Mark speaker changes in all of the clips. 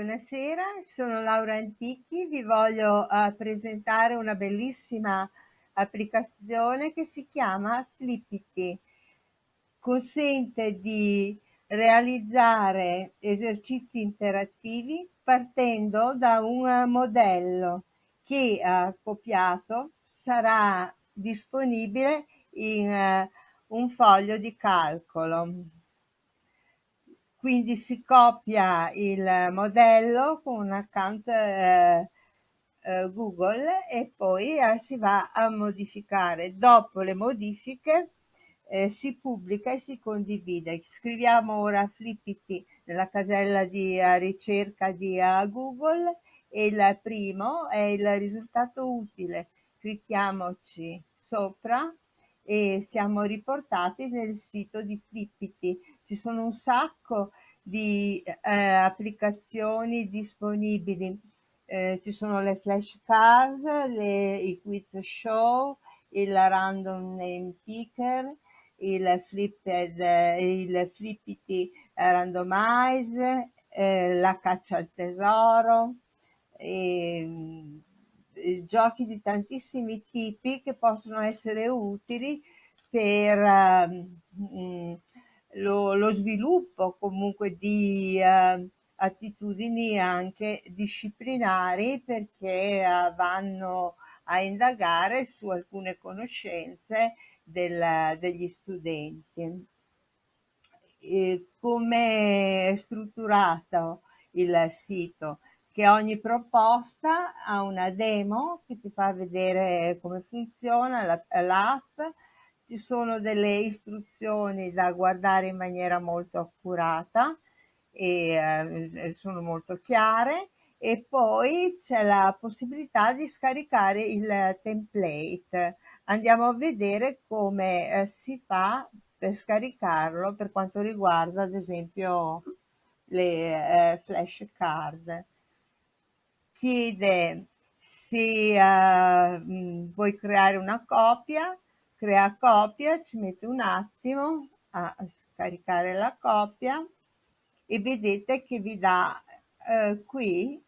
Speaker 1: Buonasera, sono Laura Antichi, vi voglio uh, presentare una bellissima applicazione che si chiama Flippity. Consente di realizzare esercizi interattivi partendo da un modello che uh, copiato sarà disponibile in uh, un foglio di calcolo. Quindi si copia il modello con un account eh, eh, Google e poi eh, si va a modificare. Dopo le modifiche eh, si pubblica e si condivide. Scriviamo ora Flippity nella casella di uh, ricerca di uh, Google e il primo è il risultato utile. Clicchiamoci sopra e siamo riportati nel sito di Flippity. Ci sono un sacco di eh, applicazioni disponibili. Eh, ci sono le flashcard, le, i quiz show, il random name picker, il flipped, il flippity randomize, eh, la caccia al tesoro, e, giochi di tantissimi tipi che possono essere utili per uh, lo, lo, sviluppo comunque di uh, attitudini anche disciplinari perché uh, vanno a indagare su alcune conoscenze del, degli studenti. E come è strutturato il sito? che ogni proposta ha una demo che ti fa vedere come funziona l'app, ci sono delle istruzioni da guardare in maniera molto accurata e eh, sono molto chiare e poi c'è la possibilità di scaricare il template. Andiamo a vedere come eh, si fa per scaricarlo per quanto riguarda ad esempio le eh, flashcard chiede se uh, vuoi creare una copia, crea copia, ci mette un attimo a scaricare la copia e vedete che vi dà uh, qui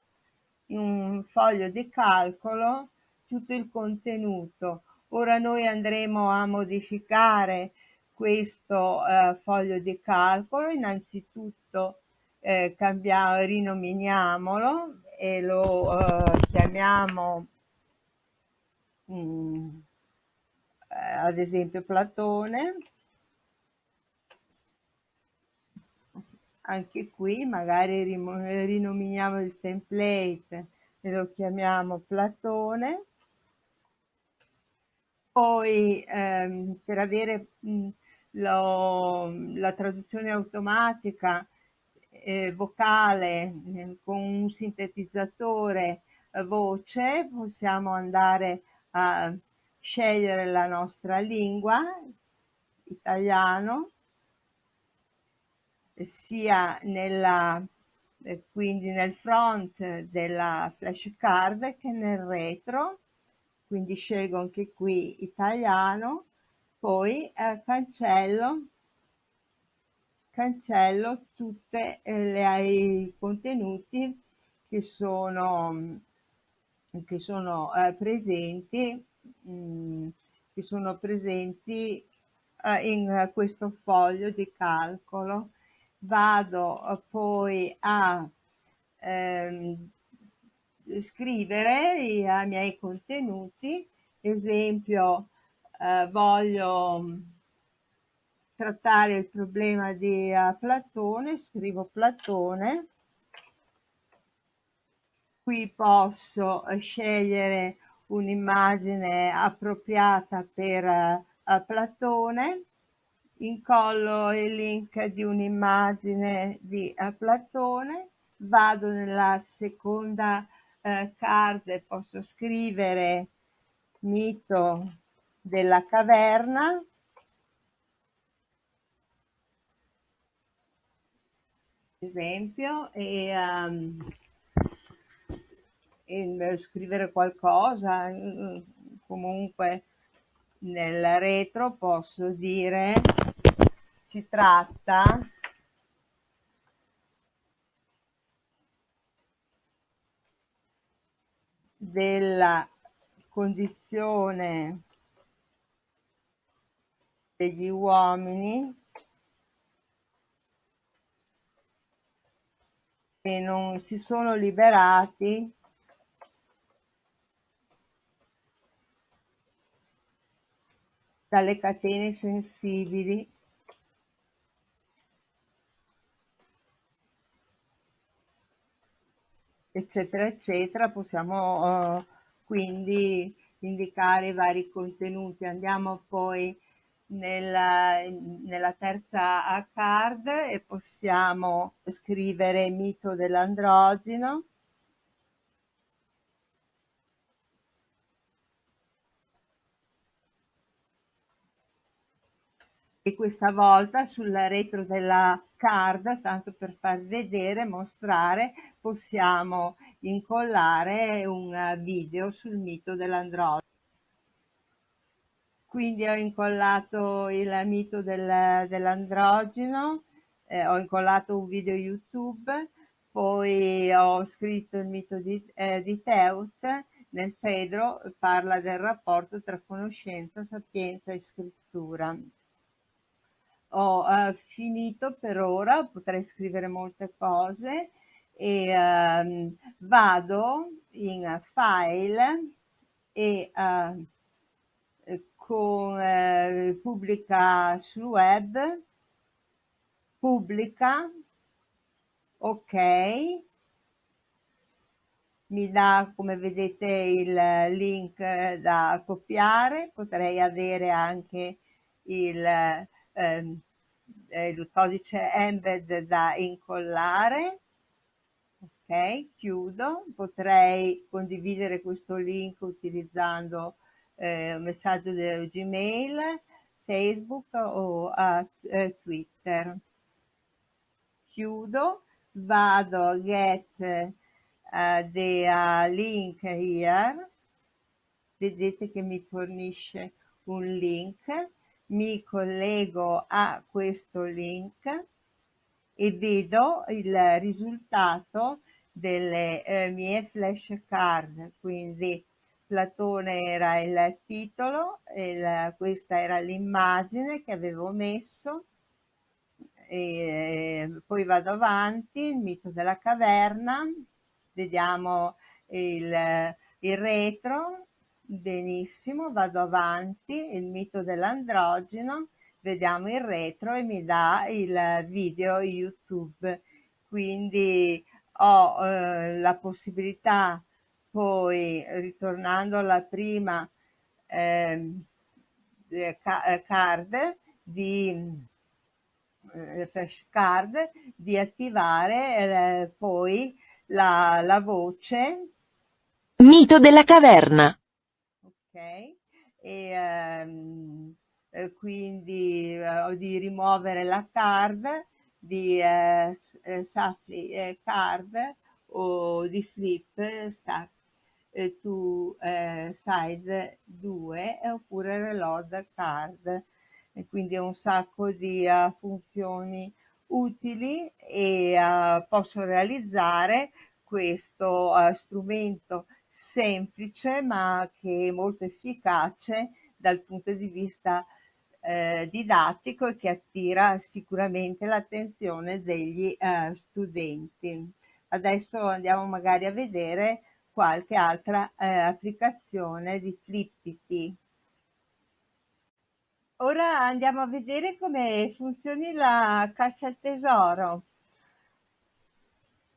Speaker 1: in un foglio di calcolo tutto il contenuto. Ora noi andremo a modificare questo uh, foglio di calcolo, innanzitutto eh, cambiamo, rinominiamolo e lo uh, chiamiamo um, ad esempio Platone. Anche qui magari rinominiamo il template e lo chiamiamo Platone. Poi ehm, per avere mh, lo, la traduzione automatica eh, vocale eh, con un sintetizzatore eh, voce possiamo andare a scegliere la nostra lingua, italiano, sia nella, quindi nel front della flashcard che nel retro, quindi scelgo anche qui italiano, poi eh, cancello cancello tutti eh, i contenuti che sono, che sono eh, presenti, mh, mm, che sono presenti eh, in questo foglio di calcolo. Vado eh, poi a ehm, scrivere i, i miei contenuti, esempio eh, voglio trattare il problema di uh, Platone, scrivo Platone, qui posso scegliere un'immagine appropriata per uh, Platone, incollo il link di un'immagine di Platone, vado nella seconda card e posso scrivere mito della caverna, esempio e, um, e scrivere qualcosa comunque nel retro posso dire si tratta della condizione degli uomini che non si sono liberati dalle catene sensibili. Eccetera eccetera. Possiamo uh, quindi indicare i vari contenuti. Andiamo poi nella, nella terza card e possiamo scrivere mito dell'androgeno e questa volta sulla retro della card, tanto per far vedere, mostrare, possiamo incollare un video sul mito dell'androgeno. Quindi ho incollato il mito del, dell'androgeno, eh, ho incollato un video YouTube, poi ho scritto il mito di, eh, di Teut, nel Fedro parla del rapporto tra conoscenza, sapienza e scrittura ho uh, finito per ora, potrei scrivere molte cose e um, vado in file e uh, con uh, pubblica sul web, pubblica, ok, mi dà come vedete il link da copiare, potrei avere anche il eh, il codice embed da incollare ok chiudo. Potrei condividere questo link utilizzando eh, un messaggio del gmail facebook o uh, twitter. Chiudo. Vado a get uh, the uh, link here. Vedete che mi fornisce un link mi collego a questo link e vedo il risultato delle eh, mie flashcard, quindi Platone era il titolo, il, questa era l'immagine che avevo messo, e poi vado avanti, il mito della caverna, vediamo il, il retro, Benissimo, vado avanti, il mito dell'androgeno, vediamo il retro e mi dà il video YouTube. Quindi ho eh, la possibilità poi, ritornando alla prima ehm, eh, card, di eh, flashcard, di attivare eh, poi la, la voce
Speaker 2: Mito della caverna
Speaker 1: e ehm, eh, quindi eh, di rimuovere la card di eh, eh Safri eh, card o di flip stack eh, to size 2 oppure reload card. E quindi un sacco di uh, funzioni utili e uh, posso realizzare questo uh, strumento semplice ma che è molto efficace dal punto di vista eh, didattico e che attira sicuramente l'attenzione degli eh, studenti. Adesso andiamo magari a vedere qualche altra eh, applicazione di Fliptity. Ora andiamo a vedere come funzioni la cassa al tesoro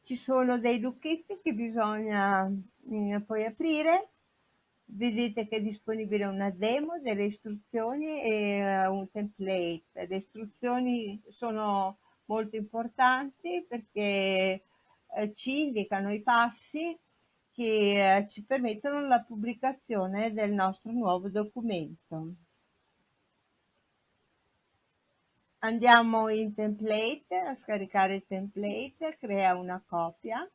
Speaker 1: ci sono dei lucchetti che bisogna poi aprire. Vedete che è disponibile una demo delle istruzioni e uh, un template. Le istruzioni sono molto importanti perché uh, ci indicano i passi che ci permettono la pubblicazione del nostro nuovo documento. Andiamo in template, a scaricare il template, crea una copia,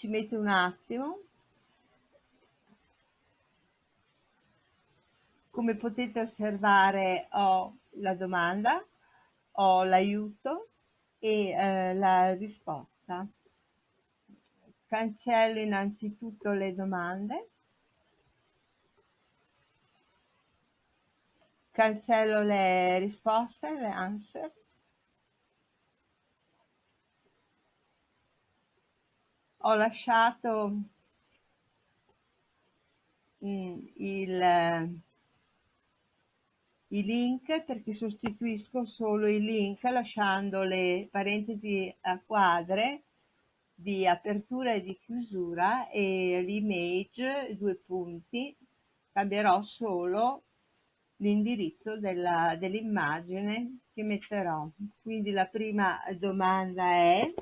Speaker 1: ci mette un attimo. Come potete osservare ho la domanda, ho l'aiuto e eh, la risposta. cancello innanzitutto le domande, cancello le risposte, le answer, ho lasciato mm, il, i link perché sostituisco solo i link lasciando le parentesi a quadre di apertura e di chiusura e l'image, due punti, cambierò solo l'indirizzo dell'immagine che metterò. Quindi la prima domanda è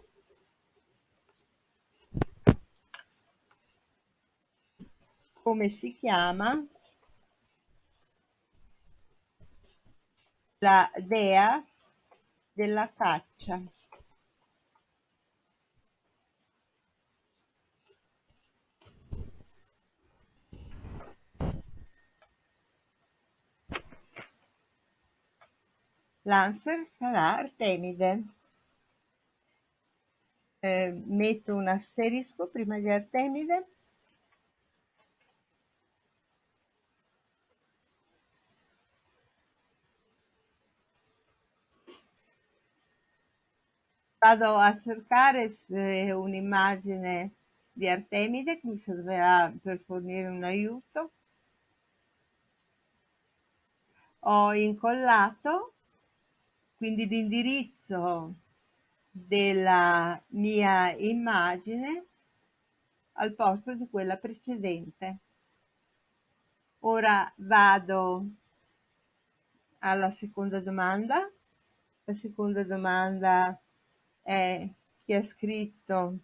Speaker 1: come si chiama la dea della caccia. L'Answer sarà Artemide. Eh, metto un asterisco prima di Artemide. Vado a cercare un'immagine di Artemide che mi servirà per fornire un aiuto. Ho incollato quindi l'indirizzo della mia immagine al posto di quella precedente. Ora vado alla seconda domanda. La seconda domanda è chi ha scritto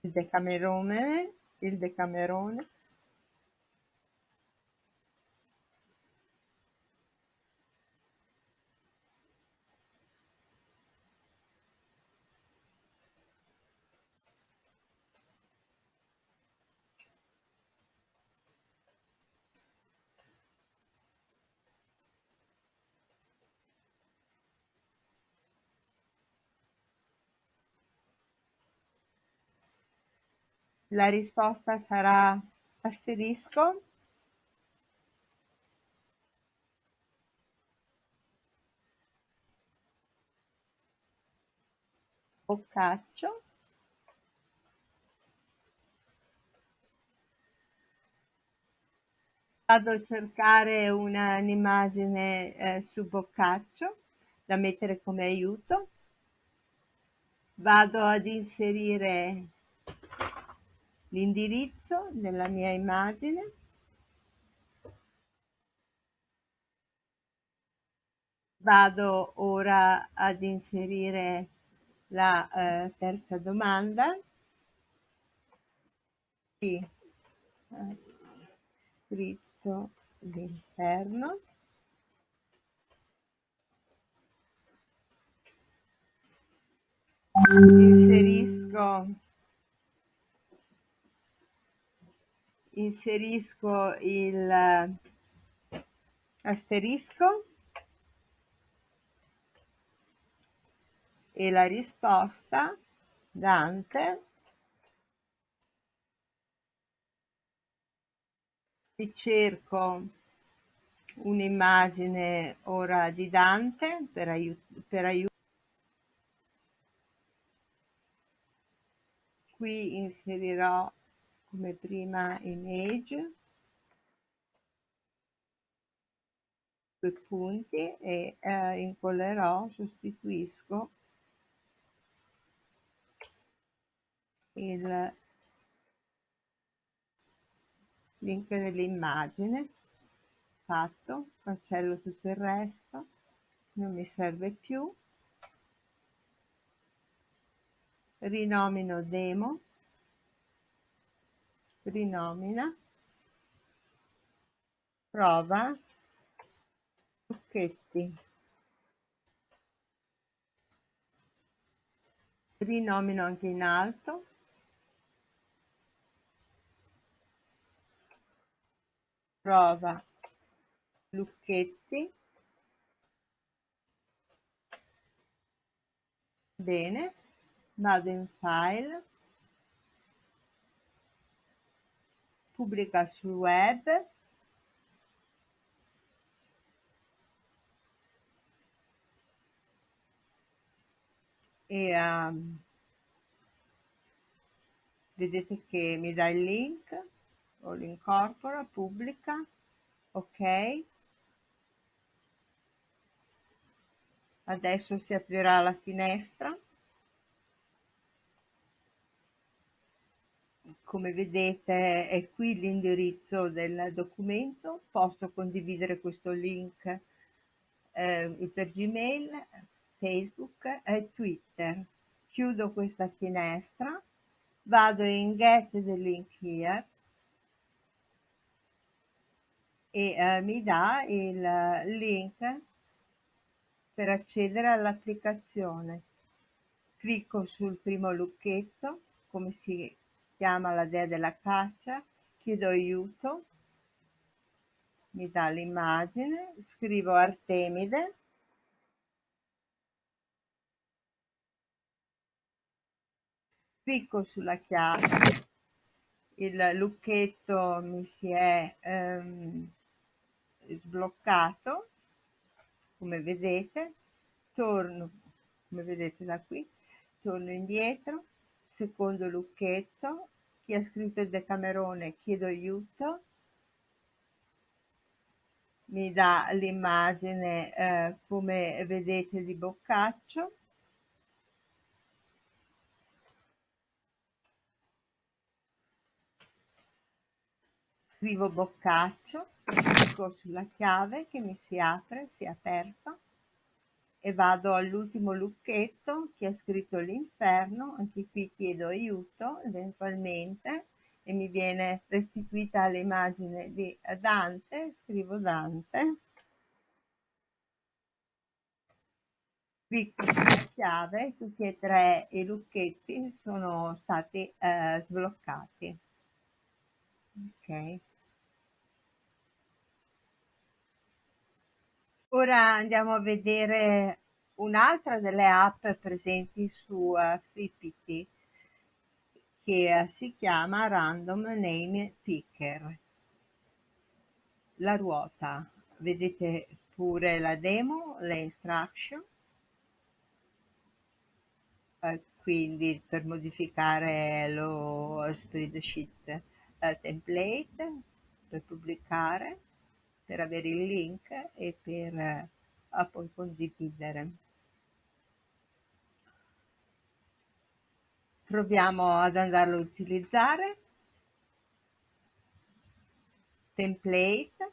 Speaker 1: il Decamerone, il Decamerone. La risposta sarà asterisco. Boccaccio vado a cercare un'immagine eh, su boccaccio da mettere come aiuto. Vado ad inserire l'indirizzo della mia immagine. Vado ora ad inserire la eh, terza domanda. Eh, scritto all'interno. Inserisco inserisco il eh, asterisco e la risposta Dante e cerco un'immagine ora di Dante per aiutare per aiut qui inserirò come prima image due punti e eh, incollerò, sostituisco il link dell'immagine fatto, cancello tutto il resto, non mi serve più, rinomino demo rinomina, prova, trucchetti. Rinomino anche in alto. Prova, lucchetti. bene, vado in file, pubblica sul web, e um, vedete che mi dà il link, o l'incorpora, pubblica, ok, adesso si aprirà la finestra come vedete è qui l'indirizzo del documento. Posso condividere questo link eh, per gmail facebook e twitter. Chiudo questa finestra. Vado in get the link here. E eh, mi dà il link per accedere all'applicazione. Clicco sul primo lucchetto, come si chiama la dea della caccia, chiedo aiuto, mi dà l'immagine, scrivo Artemide, clicco sulla chiave, il lucchetto mi si è ehm, sbloccato come vedete torno come vedete da qui torno indietro secondo lucchetto chi ha scritto il decamerone chiedo aiuto. Mi dà l'immagine eh, come vedete di boccaccio. Scrivo boccaccio clicco sulla chiave che mi si apre, si è aperta e vado all'ultimo lucchetto che ha scritto l'inferno, anche qui chiedo aiuto eventualmente e mi viene restituita l'immagine di Dante, scrivo Dante, clicco sulla chiave, tutti e tre i lucchetti sono stati eh, sbloccati. Ok. Ora andiamo a vedere un'altra delle app presenti su uh, FreePT che uh, si chiama Random Name Picker. La ruota, vedete pure la demo, le instruction, uh, quindi per modificare lo spreadsheet template, per pubblicare, per avere il link e per eh, poi condividere. Proviamo ad andarlo a utilizzare. Template,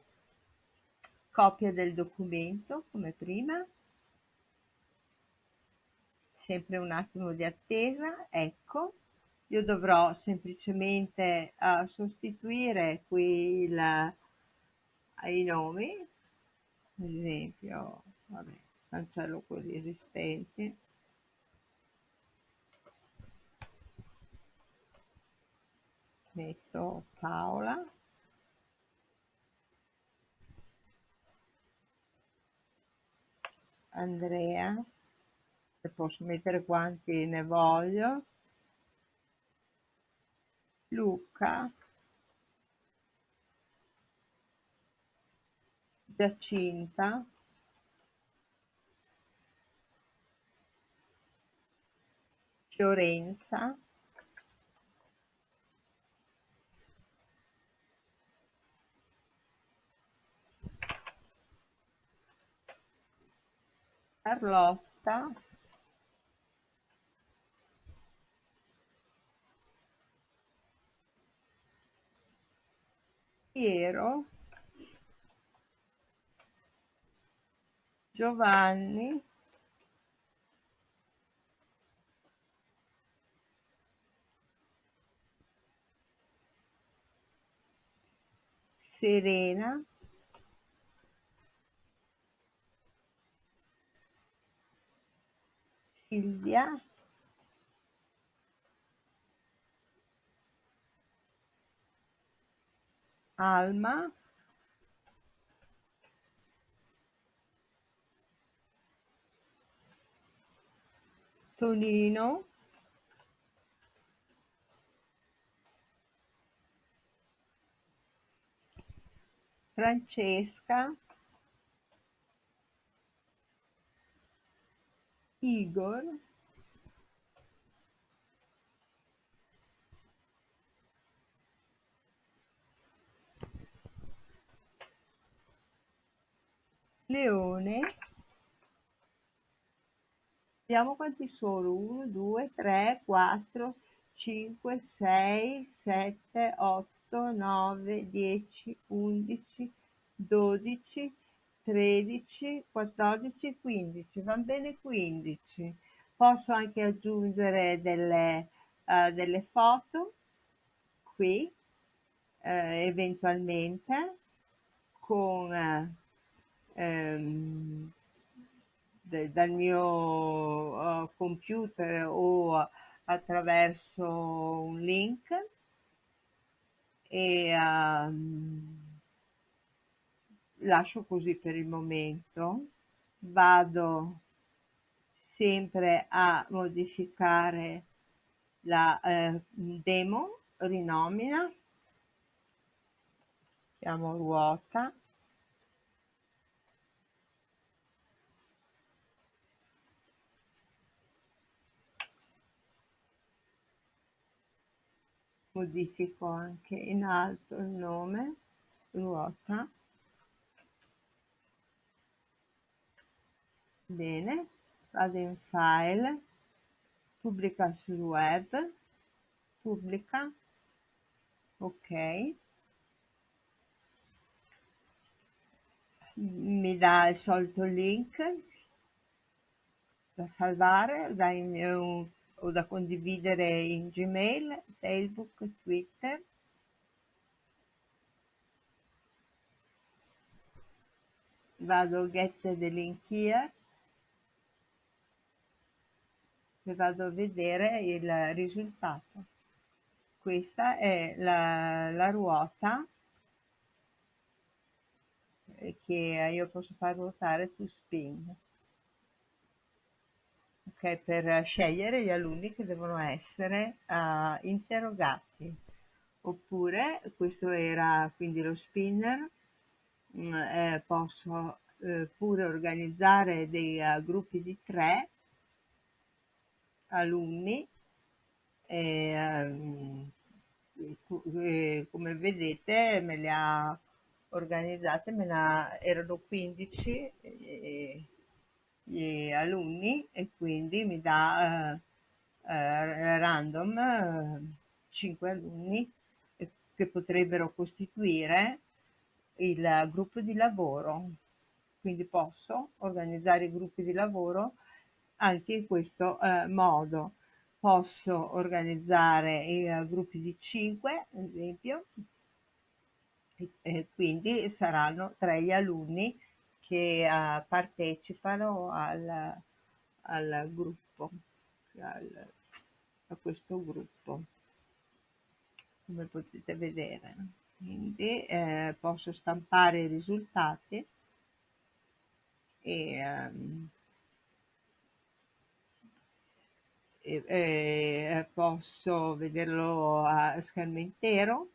Speaker 1: copia del documento come prima, sempre un attimo di attesa, ecco, io dovrò semplicemente uh, sostituire qui il, ai nomi, ad esempio, vabbè, cancello quelli esistenti, metto Paola, Andrea, e posso mettere quanti ne voglio, Luca, Giacinta Fiorenza. Carlotta. Piero Giovanni. Serena. Silvia. Alma Tonino Francesca. Igor. Leone vediamo quanti sono? 1 2 3 4 5 6 7 8 9 10 11 12 13 14 15 van bene 15 posso anche aggiungere delle, uh, delle foto qui uh, eventualmente con uh, de, dal mio uh, computer o attraverso un link e um, lascio così per il momento. Vado sempre a modificare la eh, demo rinomina chiamo ruota modifico anche in alto il nome ruota. Bene vado in file pubblica sul web pubblica ok. Mi dà il solito link da salvare dai mio o da condividere in Gmail, Facebook, Twitter. Vado get the link here e vado a vedere il risultato. Questa è la, la ruota che io posso far ruotare su spin okay, per scegliere gli alunni che devono essere uh, interrogati. Oppure, questo era quindi lo spinner, mh, mm, eh, posso eh, pure organizzare dei uh, gruppi di tre alunni e, um, e, come vedete me le ha organizzate, me ne erano 15 e, gli alunni e quindi mi dà eh, eh, random eh, 5 alunni che potrebbero costituire il gruppo di lavoro. Quindi posso organizzare i gruppi di lavoro anche in questo eh, modo. Posso organizzare uh, gruppi di 5, ad esempio, e, e quindi saranno tre gli alunni che uh, partecipano al, al gruppo, al, a questo gruppo, come potete vedere. Quindi eh, posso stampare i risultati e, um, e, e posso vederlo a schermo intero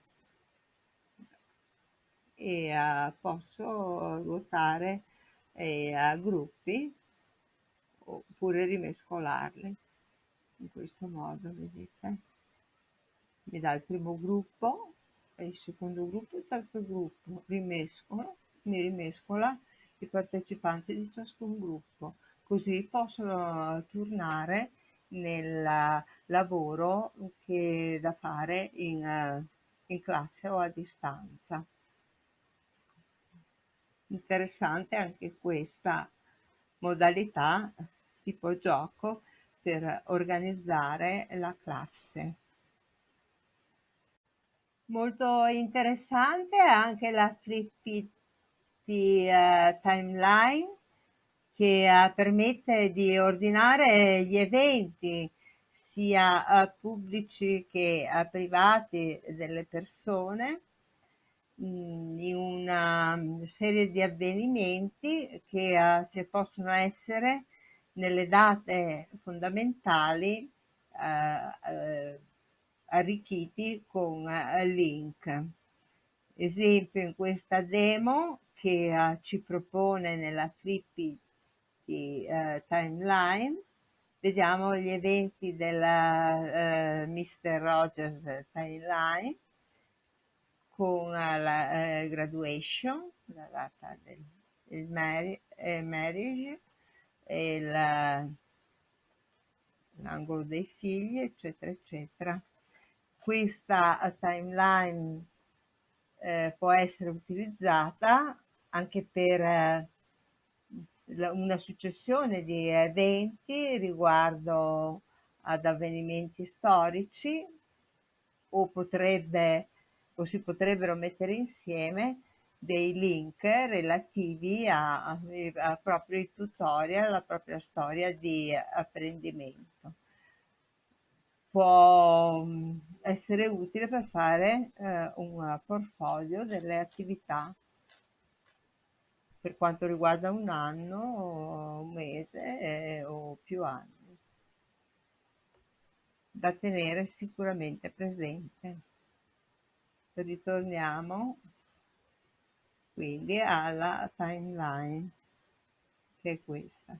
Speaker 1: e uh, posso ruotare eh, a gruppi oppure rimescolarli. In questo modo vedete mi dà il primo gruppo e il secondo gruppo e il terzo gruppo. Rimescola mi rimescola i partecipanti di ciascun gruppo. Così possono tornare nel lavoro che da fare in, in classe o a distanza interessante anche questa modalità tipo gioco per organizzare la classe. Molto interessante anche la Flippy uh, Timeline che uh, permette di ordinare gli eventi sia uh, pubblici che privati delle persone In una serie di avvenimenti che, uh, possono essere nelle date fondamentali eh, eh, arricchiti con eh, link. Esempio in questa demo che eh, ci propone nella Trippy di timeline vediamo gli eventi della uh, Mr. Rogers timeline con la uh, graduation, la data del, marriage, eh, marriage l'angolo dei figli, eccetera, eccetera. Questa timeline eh, può essere utilizzata anche per eh, una successione di eventi riguardo ad avvenimenti storici o potrebbe o si potrebbero mettere insieme dei link relativi a, a, a proprio i tutorial, alla propria storia di apprendimento. Può mm, essere utile per fare eh, un portfolio delle attività per quanto riguarda un anno, un mese eh, o più anni da tenere sicuramente presente. Ritorniamo quindi alla timeline che è questa